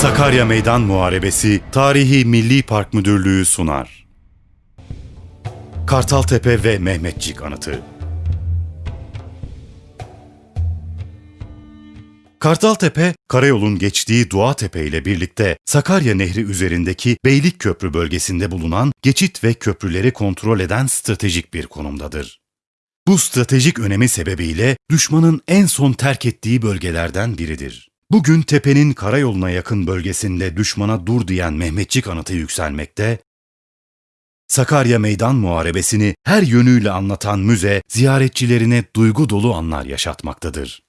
Sakarya Meydan Muharebesi Tarihi Milli Park Müdürlüğü sunar. Kartaltepe ve Mehmetçik Anıtı Kartaltepe, karayolun geçtiği Doğatepe ile birlikte Sakarya Nehri üzerindeki Beylikköprü bölgesinde bulunan geçit ve köprüleri kontrol eden stratejik bir konumdadır. Bu stratejik önemi sebebiyle düşmanın en son terk ettiği bölgelerden biridir. Bugün tepenin karayoluna yakın bölgesinde düşmana dur diyen Mehmetçik anıtı yükselmekte, Sakarya Meydan Muharebesi'ni her yönüyle anlatan müze ziyaretçilerine duygu dolu anlar yaşatmaktadır.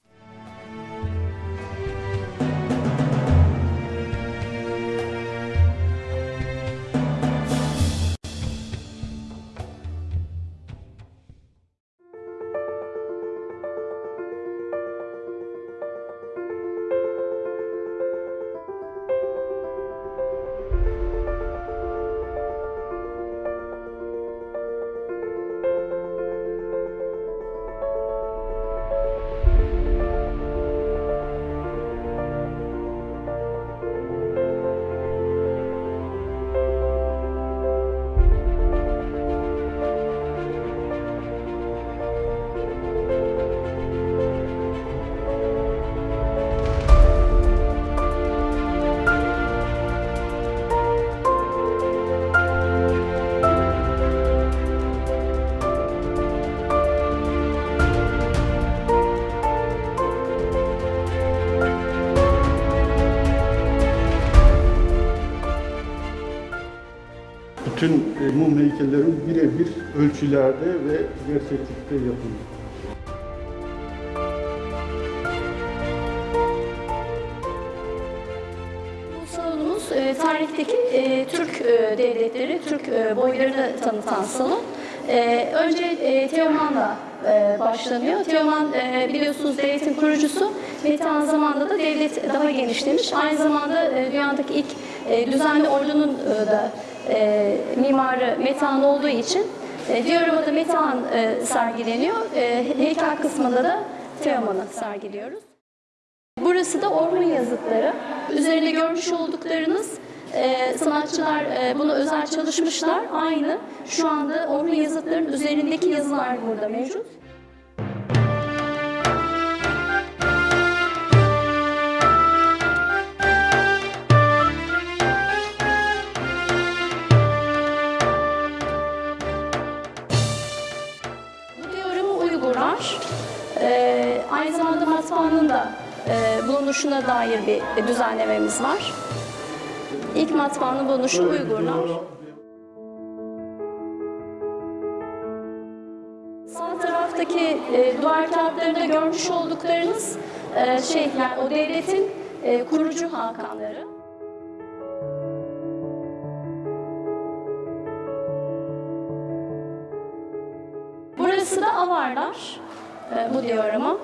Bütün e, mum heykellerin birebir ölçülerde ve gerçeklikte yapıldı. Salonumuz e, tarihteki e, Türk e, devletleri, Türk e, boylarını tanıtan salon. E, önce e, Teoman'la e, başlanıyor. Teoman e, biliyorsunuz devletin kurucusu. Metehan zamanında da devlet daha genişlemiş. Aynı zamanda e, dünyadaki ilk e, düzenli ordunun e, da e, mimarı Metehan olduğu için e, Diorama'da Metehan e, sergileniyor. E, heykel kısmında da Teoman'ı sergiliyoruz. Burası da Orhun yazıtları. Üzerinde görmüş olduklarınız e, sanatçılar e, bunu özel çalışmışlar. Aynı şu anda Orhun yazıtlarının üzerindeki yazılar burada mevcut. Matbaanın da e, bulunuşuna dair bir düzenlememiz var. İlk matbaanın bulunuşu Uygurlar. Sağ taraftaki e, duvar kağıtlarında görmüş olduklarınız e, şey yani o devletin e, kurucu hakanları. Burası da Avarlar. E, bu diyorama.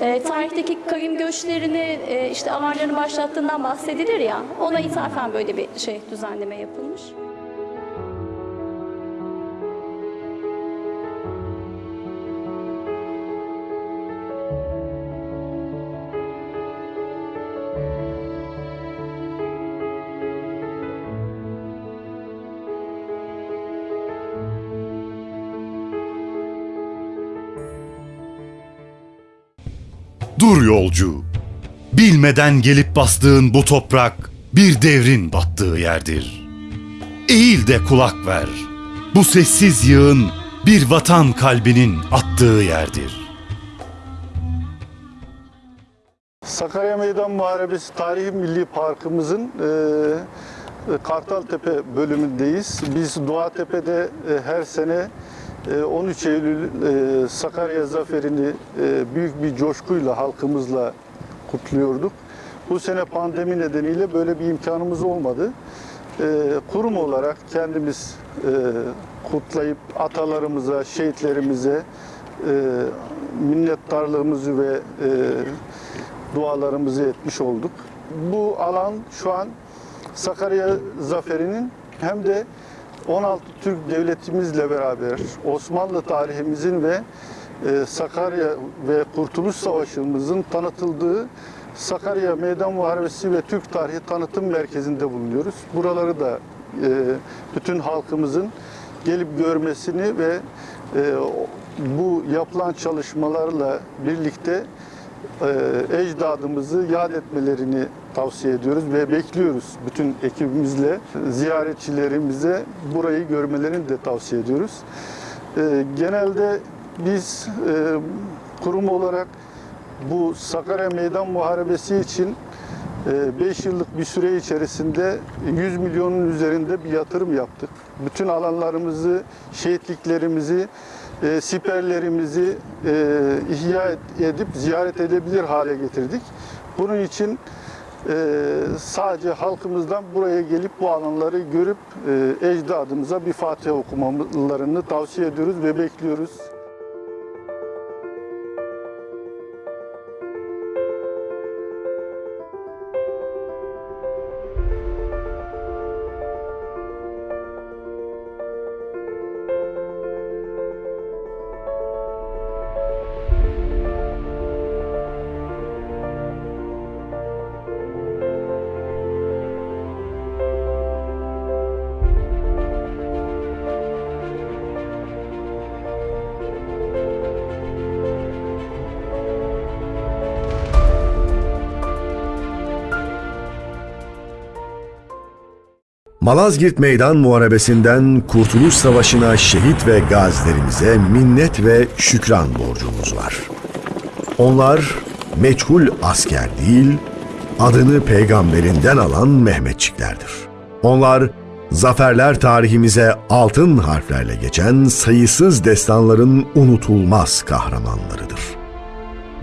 E, tarihteki kavim göçlerini e, işte Avarların başlattığından bahsedilir ya ona ithafen böyle bir şey düzenleme yapılmış. Dur yolcu! Bilmeden gelip bastığın bu toprak bir devrin battığı yerdir. Eğil de kulak ver. Bu sessiz yığın bir vatan kalbinin attığı yerdir. Sakarya Meydan Muharebesi Tarihi Milli Parkımızın e, Kartaltepe bölümündeyiz. Biz Doğatepe'de e, her sene 13 Eylül e, Sakarya Zaferi'ni e, büyük bir coşkuyla halkımızla kutluyorduk. Bu sene pandemi nedeniyle böyle bir imkanımız olmadı. E, kurum olarak kendimiz kutlayıp atalarımıza, şehitlerimize minnettarlığımızı ve dualarımızı etmiş olduk. Bu alan şu an Sakarya Zaferi'nin hem de 16 Türk devletimizle beraber Osmanlı tarihimizin ve e, Sakarya ve Kurtuluş Savaşı'mızın tanıtıldığı Sakarya Meydan Muharebesi ve Türk Tarihi Tanıtım Merkezi'nde bulunuyoruz. Buraları da e, bütün halkımızın gelip görmesini ve e, bu yapılan çalışmalarla birlikte e, ecdadımızı yad etmelerini tavsiye ediyoruz ve bekliyoruz bütün ekibimizle ziyaretçilerimize burayı görmelerini de tavsiye ediyoruz. E, genelde biz e, kurum olarak bu Sakarya Meydan Muharebesi için 5 yıllık bir süre içerisinde 100 milyonun üzerinde bir yatırım yaptık. Bütün alanlarımızı, şehitliklerimizi, e, siperlerimizi e, ihya edip ziyaret edebilir hale getirdik. Bunun için e, sadece halkımızdan buraya gelip bu alanları görüp e, ecdadımıza bir Fatiha okumalarını tavsiye ediyoruz ve bekliyoruz. Malazgirt Meydan Muharebesi'nden Kurtuluş Savaşı'na şehit ve gazilerimize minnet ve şükran borcumuz var. Onlar meçhul asker değil, adını peygamberinden alan Mehmetçiklerdir. Onlar zaferler tarihimize altın harflerle geçen sayısız destanların unutulmaz kahramanlarıdır.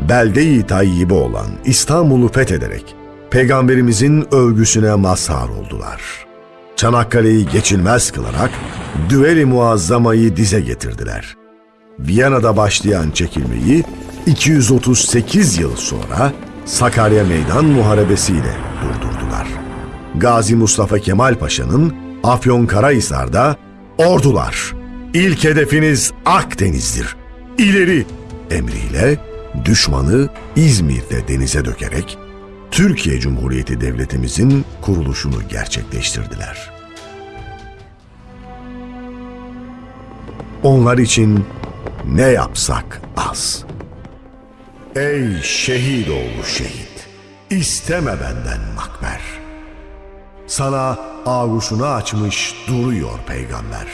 Belde-i tayyibe olan İstanbul'u fethederek peygamberimizin övgüsüne mazhar oldular.'' Çanakkale'yi geçilmez kılarak Düveli Muazzama'yı dize getirdiler. Viyana'da başlayan çekilmeyi 238 yıl sonra Sakarya Meydan Muharebesi ile durdurdular. Gazi Mustafa Kemal Paşa'nın Afyonkarahisar'da ordular, ilk hedefiniz Akdeniz'dir, ileri emriyle düşmanı İzmir'de denize dökerek Türkiye Cumhuriyeti Devletimizin kuruluşunu gerçekleştirdiler. Onlar için ne yapsak az. Ey şehit oğlu şehit, isteme benden makber. Sana ağuşunu açmış duruyor peygamber.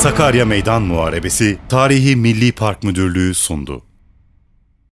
Sakarya Meydan Muharebesi Tarihi Milli Park Müdürlüğü sundu.